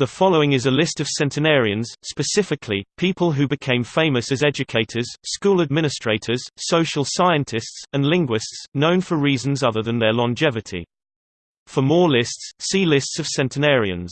The following is a list of centenarians, specifically, people who became famous as educators, school administrators, social scientists, and linguists, known for reasons other than their longevity. For more lists, see Lists of centenarians.